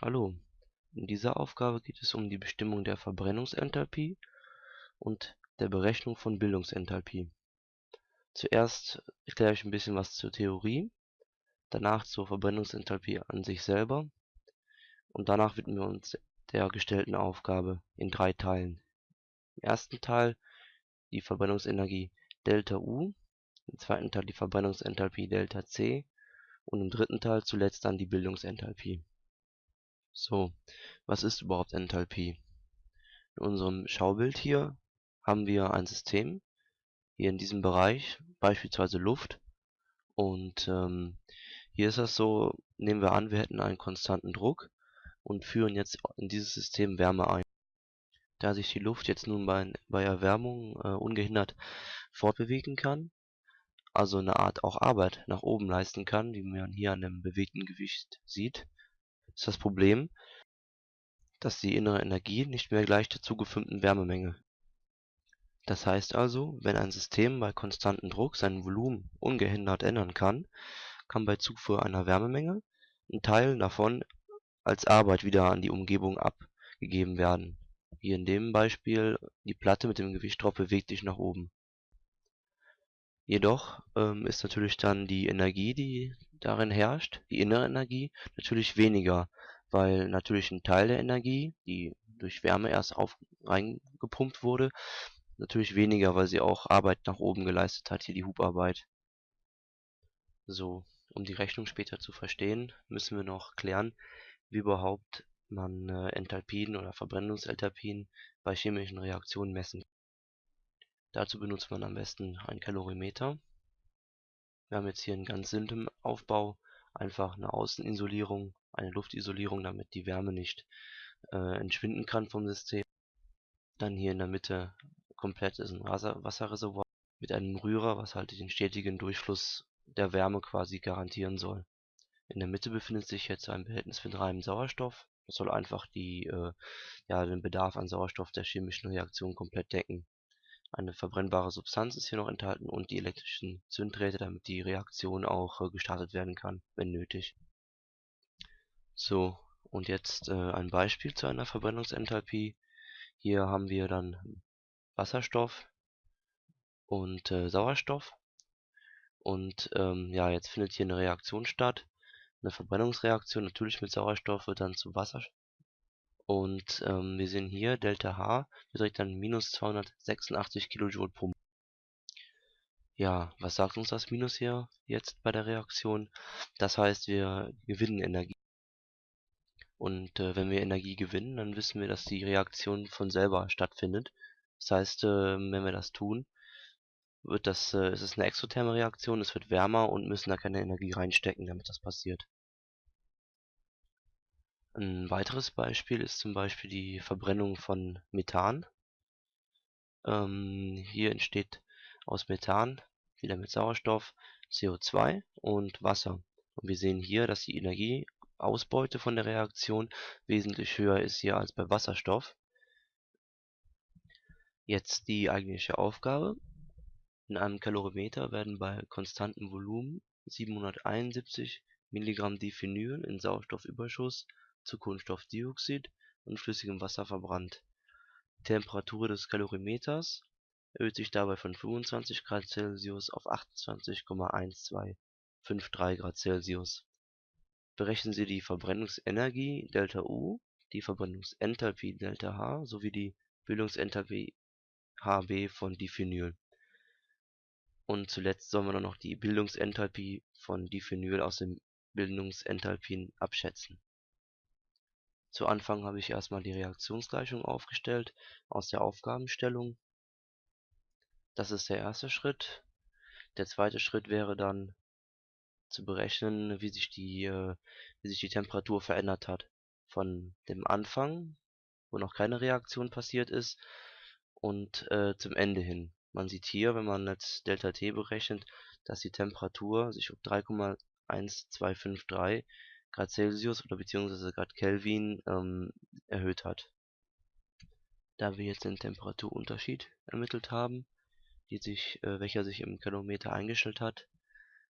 Hallo, in dieser Aufgabe geht es um die Bestimmung der Verbrennungsenthalpie und der Berechnung von Bildungsenthalpie. Zuerst erkläre ich ein bisschen was zur Theorie, danach zur Verbrennungsenthalpie an sich selber und danach widmen wir uns der gestellten Aufgabe in drei Teilen. Im ersten Teil die Verbrennungsenergie ΔU, im zweiten Teil die Verbrennungsenthalpie ΔC und im dritten Teil zuletzt dann die Bildungsenthalpie. So, was ist überhaupt Enthalpie? In unserem Schaubild hier haben wir ein System, hier in diesem Bereich, beispielsweise Luft. Und ähm, hier ist das so, nehmen wir an, wir hätten einen konstanten Druck und führen jetzt in dieses System Wärme ein. Da sich die Luft jetzt nun bei, bei Erwärmung äh, ungehindert fortbewegen kann, also eine Art auch Arbeit nach oben leisten kann, wie man hier an dem bewegten Gewicht sieht, ist das Problem, dass die innere Energie nicht mehr gleich der zugeführten Wärmemenge. Das heißt also, wenn ein System bei konstantem Druck sein Volumen ungehindert ändern kann, kann bei Zufuhr einer Wärmemenge ein Teil davon als Arbeit wieder an die Umgebung abgegeben werden. Wie in dem Beispiel, die Platte mit dem Gewichtdrop bewegt sich nach oben. Jedoch ähm, ist natürlich dann die Energie, die darin herrscht, die innere Energie, natürlich weniger, weil natürlich ein Teil der Energie, die durch Wärme erst auf reingepumpt wurde, natürlich weniger, weil sie auch Arbeit nach oben geleistet hat, hier die Hubarbeit. So, um die Rechnung später zu verstehen, müssen wir noch klären, wie überhaupt man äh, Enthalpien oder Verbrennungsenthalpien bei chemischen Reaktionen messen Dazu benutzt man am besten ein Kalorimeter. Wir haben jetzt hier einen ganz simplen Aufbau, einfach eine Außenisolierung, eine Luftisolierung, damit die Wärme nicht äh, entschwinden kann vom System. Dann hier in der Mitte komplett ist ein Wasserreservoir mit einem Rührer, was halt den stetigen Durchfluss der Wärme quasi garantieren soll. In der Mitte befindet sich jetzt ein Behältnis mit reinem Sauerstoff. Das soll einfach die, äh, ja, den Bedarf an Sauerstoff der chemischen Reaktion komplett decken. Eine verbrennbare Substanz ist hier noch enthalten und die elektrischen Zündräte, damit die Reaktion auch äh, gestartet werden kann, wenn nötig. So, und jetzt äh, ein Beispiel zu einer Verbrennungsenthalpie. Hier haben wir dann Wasserstoff und äh, Sauerstoff. Und ähm, ja, jetzt findet hier eine Reaktion statt. Eine Verbrennungsreaktion natürlich mit Sauerstoff wird dann zu Wasser und ähm, wir sehen hier, Delta H beträgt dann minus 286 kJ pro Ja, was sagt uns das Minus hier jetzt bei der Reaktion? Das heißt, wir gewinnen Energie. Und äh, wenn wir Energie gewinnen, dann wissen wir, dass die Reaktion von selber stattfindet. Das heißt, äh, wenn wir das tun, wird das, äh, es ist eine exotherme Reaktion, es wird wärmer und müssen da keine Energie reinstecken, damit das passiert. Ein weiteres Beispiel ist zum Beispiel die Verbrennung von Methan. Ähm, hier entsteht aus Methan, wieder mit Sauerstoff, CO2 und Wasser. Und wir sehen hier, dass die Energieausbeute von der Reaktion wesentlich höher ist hier als bei Wasserstoff. Jetzt die eigentliche Aufgabe. In einem Kalorimeter werden bei konstantem Volumen 771 Milligramm Diphenyl in Sauerstoffüberschuss zu Kohlenstoffdioxid und flüssigem Wasser verbrannt. Die Temperatur des Kalorimeters erhöht sich dabei von 25 Grad Celsius auf 28,1253 Grad Celsius. Berechnen Sie die Verbrennungsenergie ΔU, die Verbrennungsenthalpie ΔH sowie die Bildungsenthalpie Hb von Diphenyl. Und zuletzt sollen wir noch die Bildungsenthalpie von Diphenyl aus den Bildungsenthalpien abschätzen zu Anfang habe ich erstmal die Reaktionsgleichung aufgestellt aus der Aufgabenstellung. Das ist der erste Schritt. Der zweite Schritt wäre dann zu berechnen, wie sich die, äh, wie sich die Temperatur verändert hat. Von dem Anfang, wo noch keine Reaktion passiert ist, und äh, zum Ende hin. Man sieht hier, wenn man jetzt Delta-T berechnet, dass die Temperatur sich um 3,1253 Grad Celsius oder beziehungsweise Grad Kelvin ähm, erhöht hat. Da wir jetzt den Temperaturunterschied ermittelt haben, die sich, äh, welcher sich im Kalorimeter eingestellt hat,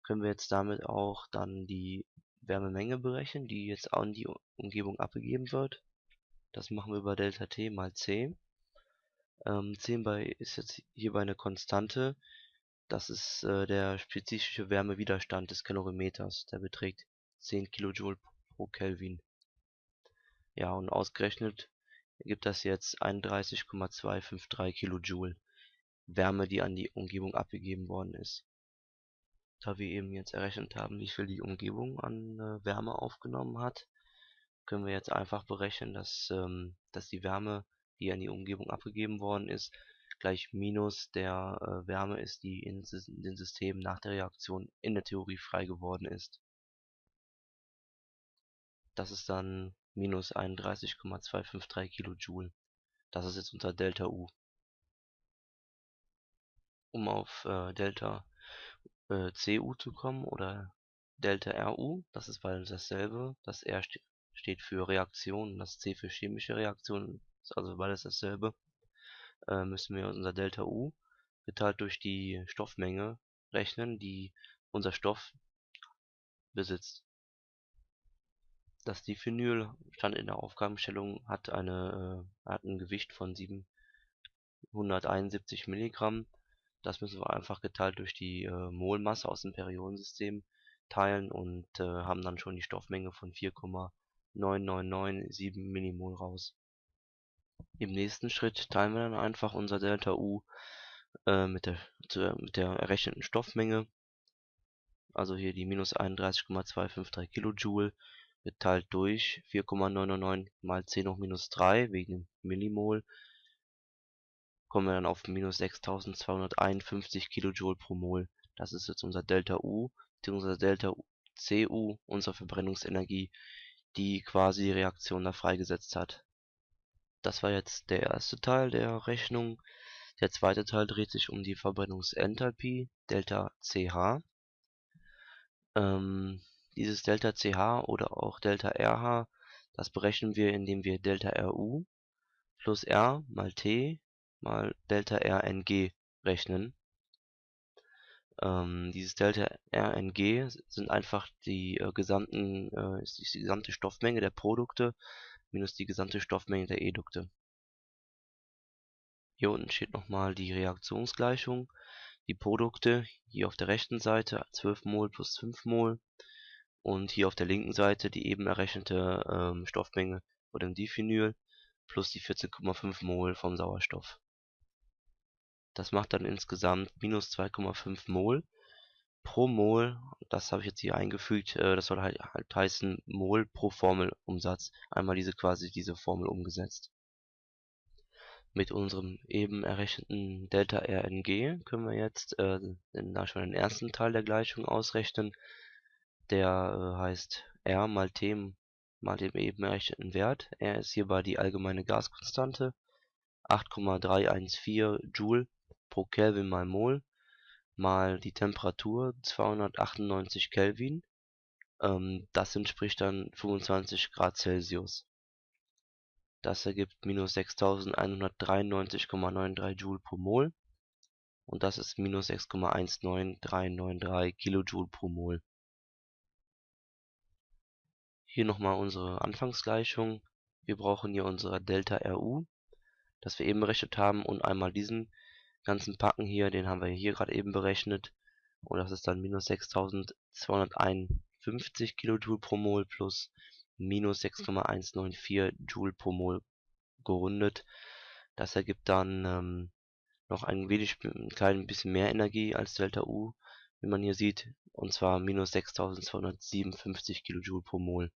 können wir jetzt damit auch dann die Wärmemenge berechnen, die jetzt an die Umgebung abgegeben wird. Das machen wir über Delta T mal C. Ähm, C bei ist jetzt hierbei eine Konstante. Das ist äh, der spezifische Wärmewiderstand des Kalorimeters. Der beträgt 10 kJ pro Kelvin. Ja, und ausgerechnet gibt das jetzt 31,253 kJ Wärme, die an die Umgebung abgegeben worden ist. Da wir eben jetzt errechnet haben, wie viel die Umgebung an äh, Wärme aufgenommen hat, können wir jetzt einfach berechnen, dass, ähm, dass die Wärme, die an die Umgebung abgegeben worden ist, gleich minus der äh, Wärme ist, die in, den Systemen nach der Reaktion in der Theorie frei geworden ist. Das ist dann minus 31,253 kJ. Das ist jetzt unter Delta U. Um auf äh, Delta äh, CU zu kommen oder Delta RU, das ist beides dasselbe. Das R ste steht für Reaktion, das C für chemische Reaktion, ist also beides dasselbe. Äh, müssen wir unser Delta U geteilt durch die Stoffmenge rechnen, die unser Stoff besitzt. Das Diphenyl stand in der Aufgabenstellung, hat, eine, äh, hat ein Gewicht von 771 Milligramm. Das müssen wir einfach geteilt durch die äh, Molmasse aus dem Periodensystem teilen und äh, haben dann schon die Stoffmenge von 4,9997 Millimol raus. Im nächsten Schritt teilen wir dann einfach unser Delta U äh, mit, der, mit der errechneten Stoffmenge, also hier die minus 31,253 Kilojoule geteilt durch 4,999 mal 10 hoch minus 3 wegen Millimol kommen wir dann auf minus 6251 Kilojoule pro Mol. Das ist jetzt unser Delta U bzw. Delta Cu, unsere Verbrennungsenergie, die quasi die Reaktion da freigesetzt hat. Das war jetzt der erste Teil der Rechnung. Der zweite Teil dreht sich um die Verbrennungsenthalpie, Delta Ch. Ähm, dieses Delta Ch oder auch Delta Rh, das berechnen wir, indem wir Delta Ru plus R mal T mal Delta Rng rechnen. Ähm, dieses Delta Rng sind einfach die äh, gesamten, äh, ist die gesamte Stoffmenge der Produkte minus die gesamte Stoffmenge der Edukte. Hier unten steht nochmal die Reaktionsgleichung. Die Produkte hier auf der rechten Seite 12 Mol plus 5 Mol und hier auf der linken Seite die eben errechnete ähm, Stoffmenge von dem Diphenyl plus die 14,5 Mol vom Sauerstoff. Das macht dann insgesamt minus 2,5 Mol pro Mol. Das habe ich jetzt hier eingefügt. Äh, das soll halt, halt heißen Mol pro Formelumsatz. Einmal diese quasi diese Formel umgesetzt. Mit unserem eben errechneten Delta Rng können wir jetzt äh, schon den ersten Teil der Gleichung ausrechnen. Der äh, heißt R mal T mal dem eben errechneten Wert. R ist hierbei die allgemeine Gaskonstante, 8,314 Joule pro Kelvin mal Mol mal die Temperatur 298 Kelvin. Ähm, das entspricht dann 25 Grad Celsius. Das ergibt minus 6193,93 Joule pro Mol und das ist minus 6,19393 Kilojoule pro Mol. Hier nochmal unsere Anfangsgleichung. Wir brauchen hier unsere Delta RU, das wir eben berechnet haben, und einmal diesen ganzen Packen hier, den haben wir hier gerade eben berechnet. Und das ist dann minus 6251 Kilojoule pro Mol plus minus 6,194 Joule pro Mol gerundet. Das ergibt dann ähm, noch ein wenig, ein klein bisschen mehr Energie als Delta U, wie man hier sieht, und zwar minus 6257 Kilojoule pro Mol.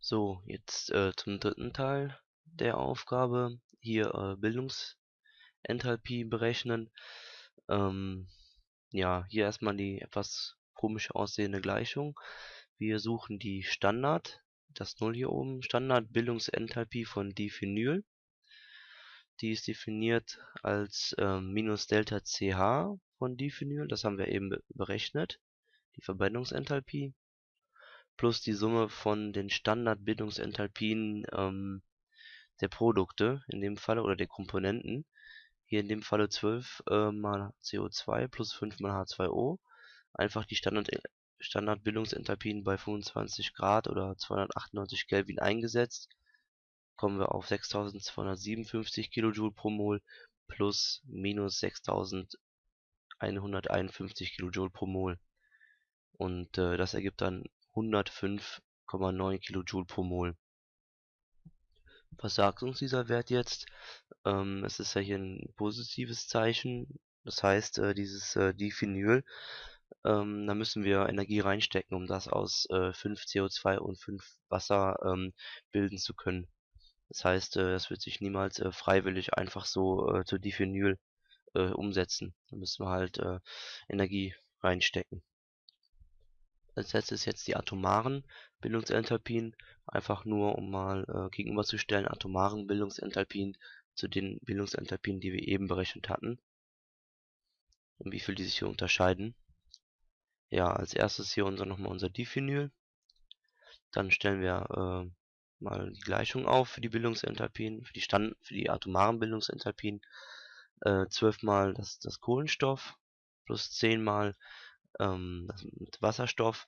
So, jetzt äh, zum dritten Teil der Aufgabe. Hier äh, Bildungsenthalpie berechnen. Ähm, ja, hier erstmal die etwas komisch aussehende Gleichung. Wir suchen die Standard, das Null hier oben, Standardbildungsenthalpie von Diphenyl. Die ist definiert als äh, minus Delta CH von Diphenyl, das haben wir eben berechnet, die Verbrennungsenthalpie plus die Summe von den Standardbildungsenthalpien ähm, der Produkte in dem Falle oder der Komponenten. Hier in dem Falle 12 äh, mal CO2 plus 5 mal H2O. Einfach die Standard Standardbildungsenthalpien bei 25 Grad oder 298 Kelvin eingesetzt, kommen wir auf 6257 Kilojoule pro Mol plus minus 6151 Kilojoule pro Mol. Und äh, das ergibt dann 105,9 Kilojoule pro Mol. Was sagt uns dieser Wert jetzt? Ähm, es ist ja hier ein positives Zeichen. Das heißt, äh, dieses äh, Diphenyl, ähm, da müssen wir Energie reinstecken, um das aus äh, 5 CO2 und 5 Wasser ähm, bilden zu können. Das heißt, äh, das wird sich niemals äh, freiwillig einfach so äh, zu Diphenyl äh, umsetzen. Da müssen wir halt äh, Energie reinstecken. Als letztes jetzt die atomaren Bildungsenthalpien, einfach nur um mal äh, gegenüberzustellen atomaren Bildungsenthalpien zu den Bildungsenthalpien, die wir eben berechnet hatten und wie viel die sich hier unterscheiden. Ja, als erstes hier unser nochmal unser Diphenyl. Dann stellen wir äh, mal die Gleichung auf für die Bildungsenthalpien, für die Stand, für die atomaren Bildungsenthalpien. Äh, 12 mal das, das Kohlenstoff plus 10 mal ähm, das Wasserstoff.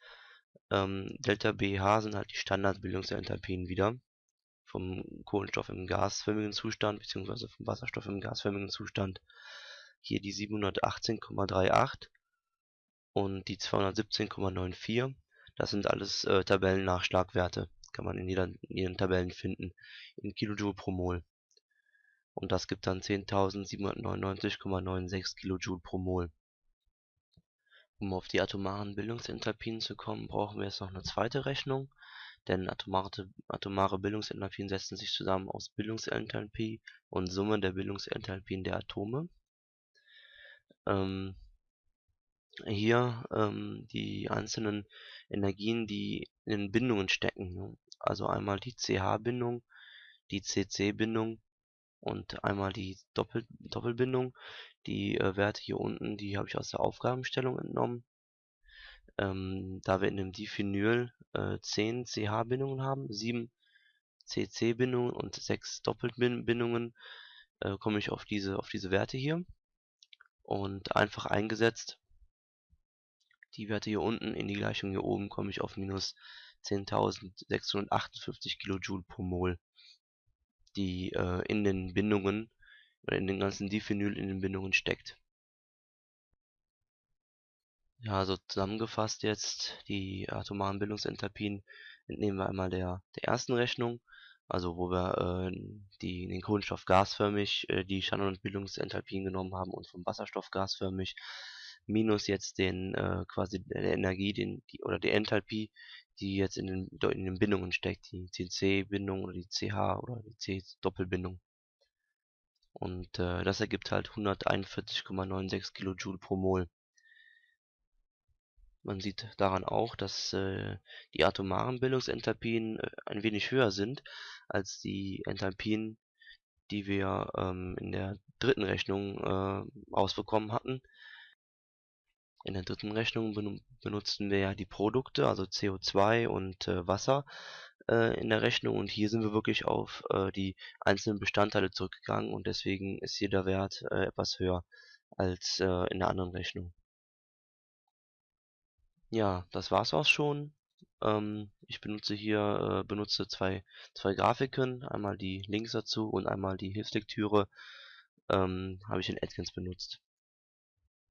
Ähm, Delta BH sind halt die Standardbildungsenthalpien wieder vom Kohlenstoff im gasförmigen Zustand beziehungsweise vom Wasserstoff im gasförmigen Zustand. Hier die 718,38 und die 217,94. Das sind alles äh, Tabellennachschlagwerte. Kann man in, jeder, in ihren Tabellen finden. In Kilojoule pro Mol. Und das gibt dann 10.799,96 Kilojoule pro Mol. Um auf die atomaren Bildungsenthalpien zu kommen, brauchen wir jetzt noch eine zweite Rechnung, denn atomare, atomare Bildungsenthalpien setzen sich zusammen aus Bildungsenthalpie und Summe der Bildungsenthalpien der Atome. Ähm, hier ähm, die einzelnen Energien, die in Bindungen stecken. Ne? Also einmal die CH-Bindung, die CC-Bindung und einmal die Doppel Doppelbindung. Die äh, Werte hier unten, die habe ich aus der Aufgabenstellung entnommen. Ähm, da wir in dem Diphenyl äh, 10 CH-Bindungen haben, 7 CC-Bindungen und 6 Doppelbindungen, äh, komme ich auf diese, auf diese Werte hier. Und einfach eingesetzt, die Werte hier unten in die Gleichung hier oben, komme ich auf minus 10.658 Kilojoule pro Mol, die äh, in den Bindungen oder in den ganzen Diphenyl in den Bindungen steckt. Ja, also zusammengefasst jetzt die atomaren Bildungsenthalpien entnehmen wir einmal der, der ersten Rechnung, also wo wir äh, die, den Kohlenstoff gasförmig äh, die Standardbildungsenthalpien genommen haben und vom Wasserstoff gasförmig minus jetzt den äh, quasi der Energie, den die oder die Enthalpie, die jetzt in den, in den Bindungen steckt, die CC-Bindung oder die CH oder die C-Doppelbindung. Und äh, das ergibt halt 141,96 Kilojoule pro Mol. Man sieht daran auch, dass äh, die atomaren Bildungsenthalpien äh, ein wenig höher sind als die Enthalpien, die wir ähm, in der dritten Rechnung äh, ausbekommen hatten. In der dritten Rechnung benutzten wir ja die Produkte, also CO2 und äh, Wasser äh, in der Rechnung und hier sind wir wirklich auf äh, die einzelnen Bestandteile zurückgegangen und deswegen ist hier der Wert äh, etwas höher als äh, in der anderen Rechnung. Ja, das war's auch schon. Ähm, ich benutze hier äh, benutze zwei, zwei Grafiken, einmal die Links dazu und einmal die Hilfslektüre ähm, habe ich in Atkins benutzt.